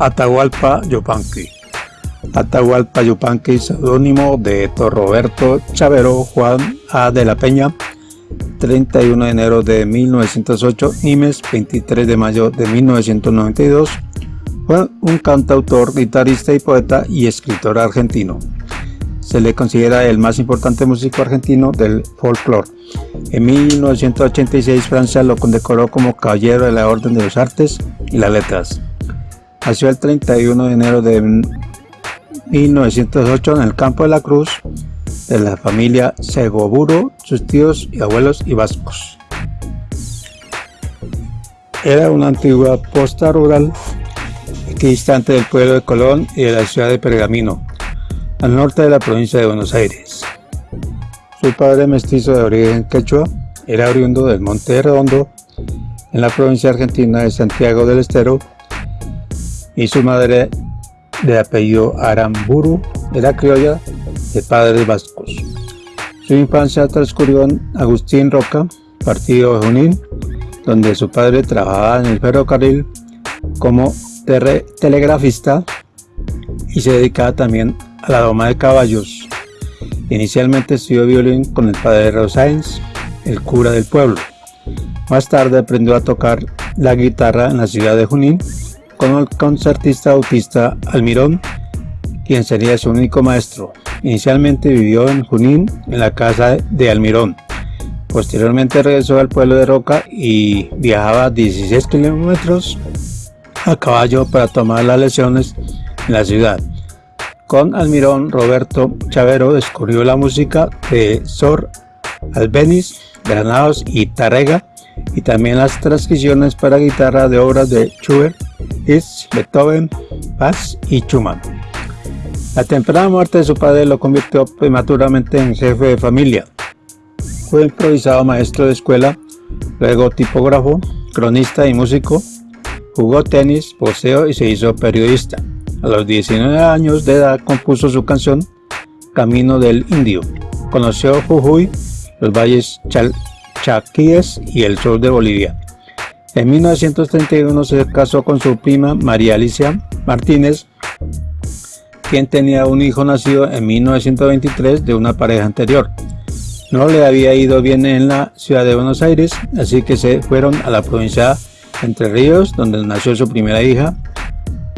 Atahualpa Yupanqui. Atahualpa Yupanqui, seudónimo de Héctor Roberto Chavero Juan A. de la Peña, 31 de enero de 1908, Nimes, 23 de mayo de 1992, fue un cantautor, guitarrista y poeta y escritor argentino. Se le considera el más importante músico argentino del folclore. En 1986 Francia lo condecoró como Caballero de la Orden de las Artes y las Letras. Nació el 31 de enero de 1908 en el Campo de la Cruz de la familia Segoburo, sus tíos y abuelos y vascos. Era una antigua posta rural equidistante del pueblo de Colón y de la ciudad de Pergamino, al norte de la provincia de Buenos Aires. Su padre mestizo de origen quechua era oriundo del Monte Redondo, en la provincia argentina de Santiago del Estero, y su madre de apellido Aramburu era criolla de padres vascos. Su infancia transcurrió en Agustín Roca, partido de Junín, donde su padre trabajaba en el ferrocarril como telegrafista y se dedicaba también a la doma de caballos. Inicialmente estudió violín con el padre Rosáenz, el cura del pueblo. Más tarde aprendió a tocar la guitarra en la ciudad de Junín con el concertista autista Almirón, quien sería su único maestro. Inicialmente vivió en Junín, en la casa de Almirón. Posteriormente regresó al pueblo de Roca y viajaba 16 kilómetros a caballo para tomar las lecciones en la ciudad. Con Almirón, Roberto Chavero descubrió la música de Sor Albeniz, Granados y Tarrega y también las transcripciones para guitarra de obras de Schubert Beethoven, Paz y Schumann. La temprana muerte de su padre lo convirtió prematuramente en jefe de familia. Fue improvisado maestro de escuela, luego tipógrafo, cronista y músico. Jugó tenis, poseo y se hizo periodista. A los 19 años de edad compuso su canción Camino del Indio. Conoció Jujuy, los valles Chaquíes y el sur de Bolivia. En 1931 se casó con su prima María Alicia Martínez, quien tenía un hijo nacido en 1923 de una pareja anterior. No le había ido bien en la ciudad de Buenos Aires, así que se fueron a la provincia Entre Ríos, donde nació su primera hija,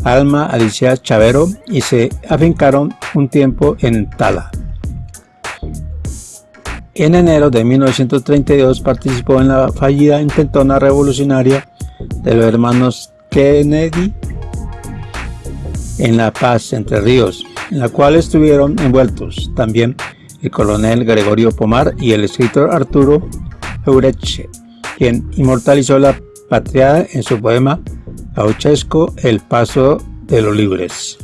Alma Alicia Chavero, y se afincaron un tiempo en Tala. En enero de 1932 participó en la fallida intentona revolucionaria de los hermanos Kennedy en La Paz, Entre Ríos, en la cual estuvieron envueltos también el coronel Gregorio Pomar y el escritor Arturo Eureche, quien inmortalizó la patria en su poema Gauchesco El Paso de los Libres.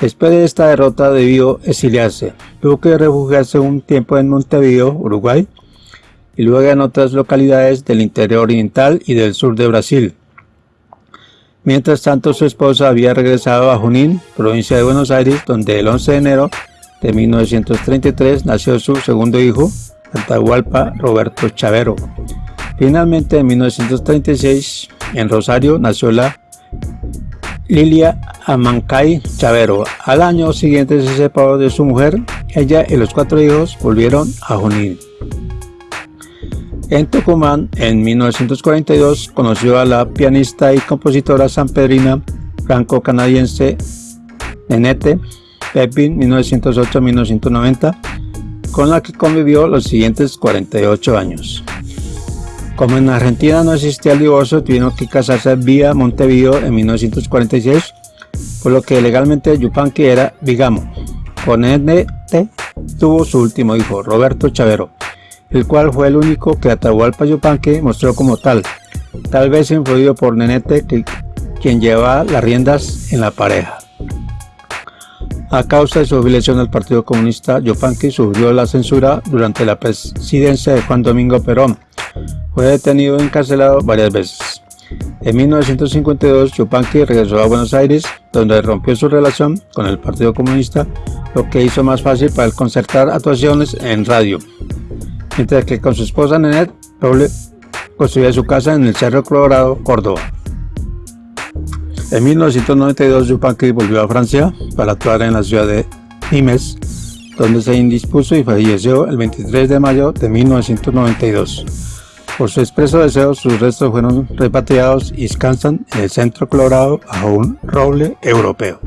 Después de esta derrota debió exiliarse. Tuvo que refugiarse un tiempo en Montevideo, Uruguay, y luego en otras localidades del interior oriental y del sur de Brasil. Mientras tanto, su esposa había regresado a Junín, provincia de Buenos Aires, donde el 11 de enero de 1933 nació su segundo hijo, Atahualpa Roberto Chavero. Finalmente, en 1936, en Rosario, nació la Lilia Amancay Chavero. Al año siguiente se separó de su mujer. Ella y los cuatro hijos volvieron a Junín. En Tucumán, en 1942, conoció a la pianista y compositora sanpedrina franco-canadiense Nenete Pepin 1908-1990, con la que convivió los siguientes 48 años. Como en Argentina no existía el divorcio, tuvieron que casarse vía Montevideo en 1946, por lo que legalmente Yupanqui era bigamo. Con NT tuvo su último hijo, Roberto Chavero, el cual fue el único que Atahualpa Yupanqui mostró como tal, tal vez influido por Nenete, quien llevaba las riendas en la pareja. A causa de su afiliación al Partido Comunista, Yupanqui sufrió la censura durante la presidencia de Juan Domingo Perón, fue detenido y encarcelado varias veces. En 1952, Yupanqui regresó a Buenos Aires, donde rompió su relación con el Partido Comunista, lo que hizo más fácil para él concertar actuaciones en radio. Mientras que con su esposa Nenet, Poble construía su casa en el Cerro Colorado, Córdoba. En 1992 Yupanqui volvió a Francia para actuar en la ciudad de Nimes, donde se indispuso y falleció el 23 de mayo de 1992. Por su expreso deseo, sus restos fueron repatriados y descansan en el Centro Colorado bajo un roble europeo.